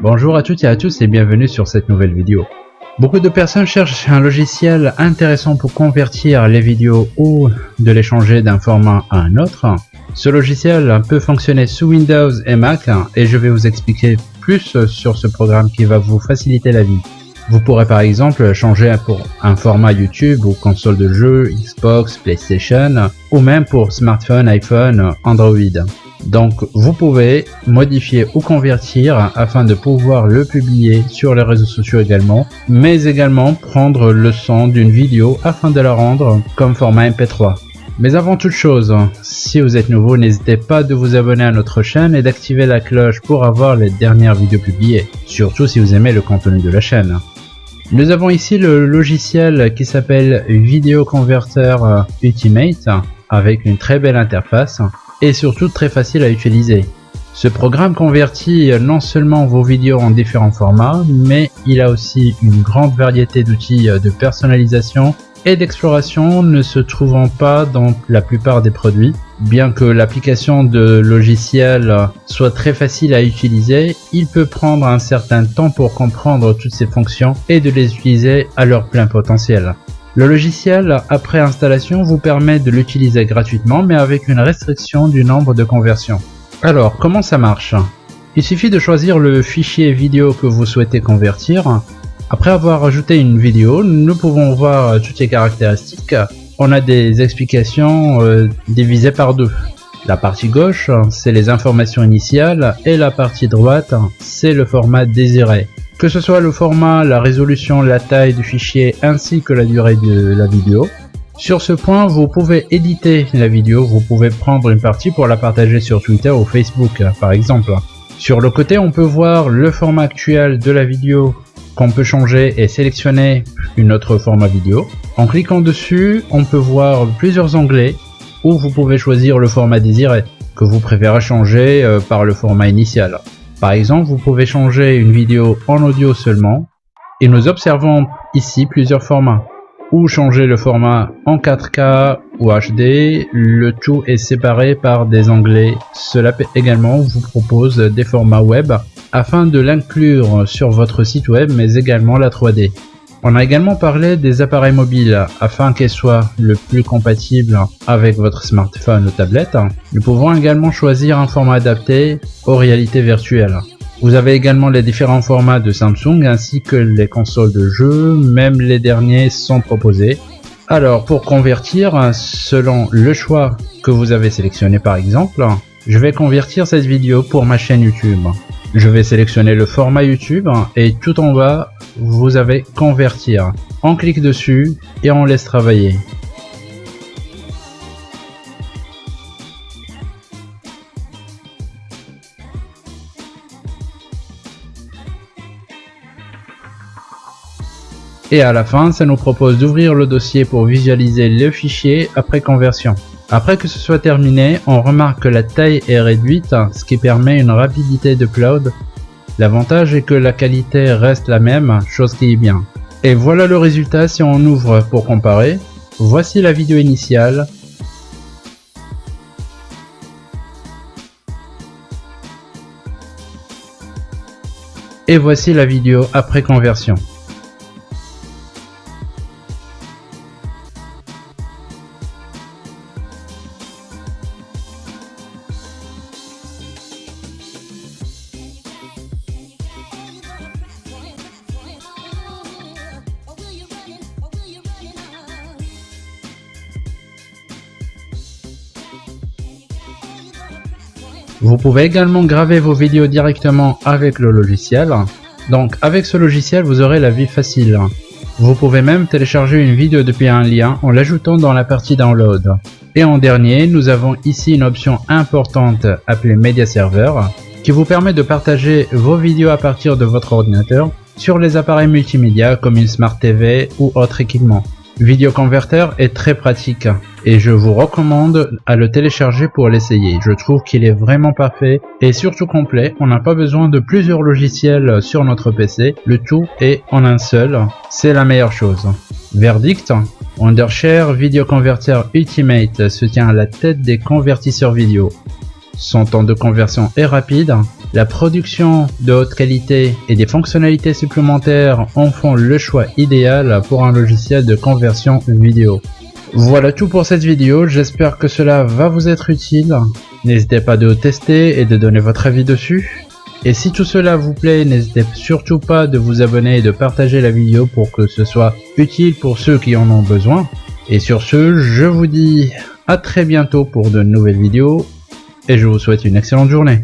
Bonjour à toutes et à tous et bienvenue sur cette nouvelle vidéo. Beaucoup de personnes cherchent un logiciel intéressant pour convertir les vidéos ou de les changer d'un format à un autre. Ce logiciel peut fonctionner sous Windows et Mac et je vais vous expliquer plus sur ce programme qui va vous faciliter la vie. Vous pourrez par exemple changer pour un format YouTube ou console de jeu, Xbox, PlayStation ou même pour smartphone, iPhone, Android. Donc vous pouvez modifier ou convertir afin de pouvoir le publier sur les réseaux sociaux également, mais également prendre le son d'une vidéo afin de la rendre comme format MP3. Mais avant toute chose, si vous êtes nouveau, n'hésitez pas de vous abonner à notre chaîne et d'activer la cloche pour avoir les dernières vidéos publiées, surtout si vous aimez le contenu de la chaîne. Nous avons ici le logiciel qui s'appelle Video Converter Ultimate avec une très belle interface et surtout très facile à utiliser. Ce programme convertit non seulement vos vidéos en différents formats, mais il a aussi une grande variété d'outils de personnalisation et d'exploration ne se trouvant pas dans la plupart des produits. Bien que l'application de logiciel soit très facile à utiliser, il peut prendre un certain temps pour comprendre toutes ces fonctions et de les utiliser à leur plein potentiel. Le logiciel, après installation, vous permet de l'utiliser gratuitement, mais avec une restriction du nombre de conversions. Alors, comment ça marche? Il suffit de choisir le fichier vidéo que vous souhaitez convertir. Après avoir ajouté une vidéo, nous pouvons voir toutes les caractéristiques. On a des explications euh, divisées par deux. La partie gauche, c'est les informations initiales et la partie droite, c'est le format désiré que ce soit le format, la résolution, la taille du fichier ainsi que la durée de la vidéo. Sur ce point, vous pouvez éditer la vidéo, vous pouvez prendre une partie pour la partager sur Twitter ou Facebook par exemple. Sur le côté, on peut voir le format actuel de la vidéo qu'on peut changer et sélectionner une autre format vidéo. En cliquant dessus, on peut voir plusieurs onglets où vous pouvez choisir le format désiré que vous préférez changer euh, par le format initial. Par exemple, vous pouvez changer une vidéo en audio seulement et nous observons ici plusieurs formats. Ou changer le format en 4K ou HD, le tout est séparé par des onglets. Cela également vous propose des formats web afin de l'inclure sur votre site web mais également la 3D. On a également parlé des appareils mobiles afin qu'ils soient le plus compatibles avec votre smartphone ou tablette. Nous pouvons également choisir un format adapté aux réalités virtuelles. Vous avez également les différents formats de Samsung ainsi que les consoles de jeux, même les derniers sont proposés. Alors pour convertir, selon le choix que vous avez sélectionné par exemple, je vais convertir cette vidéo pour ma chaîne YouTube. Je vais sélectionner le format YouTube et tout en bas, vous avez convertir. On clique dessus et on laisse travailler. Et à la fin, ça nous propose d'ouvrir le dossier pour visualiser le fichier après conversion. Après que ce soit terminé, on remarque que la taille est réduite, ce qui permet une rapidité de cloud. L'avantage est que la qualité reste la même, chose qui est bien. Et voilà le résultat si on ouvre pour comparer. Voici la vidéo initiale. Et voici la vidéo après conversion. Vous pouvez également graver vos vidéos directement avec le logiciel. Donc avec ce logiciel, vous aurez la vie facile. Vous pouvez même télécharger une vidéo depuis un lien en l'ajoutant dans la partie download. Et en dernier, nous avons ici une option importante appelée Media Server qui vous permet de partager vos vidéos à partir de votre ordinateur sur les appareils multimédia comme une Smart TV ou autre équipement. Video Converter est très pratique et je vous recommande à le télécharger pour l'essayer. Je trouve qu'il est vraiment parfait et surtout complet. On n'a pas besoin de plusieurs logiciels sur notre PC. Le tout est en un seul. C'est la meilleure chose. Verdict Wondershare Video Converter Ultimate se tient à la tête des convertisseurs vidéo. son temps de conversion est rapide, la production de haute qualité et des fonctionnalités supplémentaires en font le choix idéal pour un logiciel de conversion vidéo. Voilà tout pour cette vidéo, j'espère que cela va vous être utile. N'hésitez pas de tester et de donner votre avis dessus. Et si tout cela vous plaît, n'hésitez surtout pas de vous abonner et de partager la vidéo pour que ce soit utile pour ceux qui en ont besoin. Et sur ce, je vous dis à très bientôt pour de nouvelles vidéos et je vous souhaite une excellente journée.